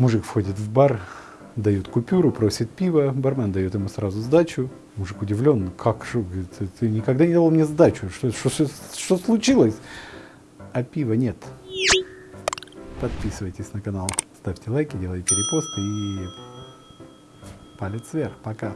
Мужик входит в бар, дают купюру, просит пива, бармен дает ему сразу сдачу. Мужик удивлен, как, что, говорит, ты, ты никогда не давал мне сдачу, что, что, что, что случилось? А пива нет. Подписывайтесь на канал, ставьте лайки, делайте репосты и палец вверх. Пока.